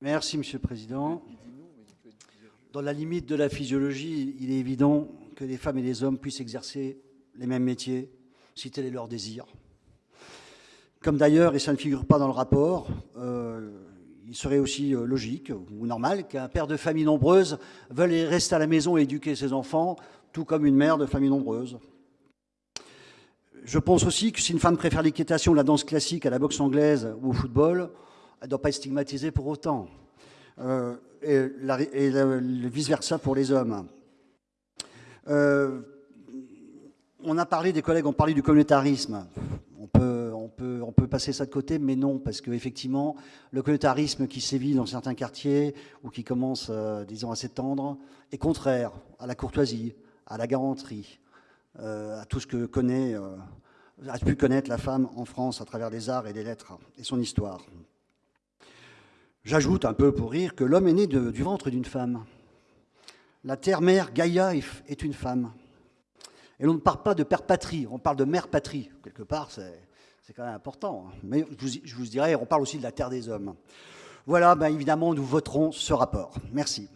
Merci, Monsieur le Président. Dans la limite de la physiologie, il est évident que les femmes et les hommes puissent exercer les mêmes métiers, si tel est leur désir. Comme d'ailleurs, et ça ne figure pas dans le rapport, euh, il serait aussi euh, logique ou normal qu'un père de famille nombreuse veuille rester à la maison et éduquer ses enfants, tout comme une mère de famille nombreuse. Je pense aussi que si une femme préfère l'équitation, la danse classique à la boxe anglaise ou au football, elle ne doit pas être stigmatisée pour autant. Euh, et, vice-versa pour les hommes. Euh, on a parlé, des collègues ont parlé du communautarisme. On on, on peut passer ça de côté, mais non, parce qu'effectivement, le communautarisme qui sévit dans certains quartiers ou qui commence, euh, disons, à s'étendre, est contraire à la courtoisie, à la garantie, à tout ce que connaît, a pu connaître la femme en France à travers les arts et les lettres et son histoire. J'ajoute un peu pour rire que l'homme est né du ventre d'une femme. La terre-mère, Gaïa, est une femme. Et l'on ne parle pas de père patrie, on parle de mère patrie. Quelque part, c'est quand même important. Hein. Mais je vous, dirais, on parle aussi de la terre des hommes. Voilà, ben évidemment, nous voterons ce rapport. Merci.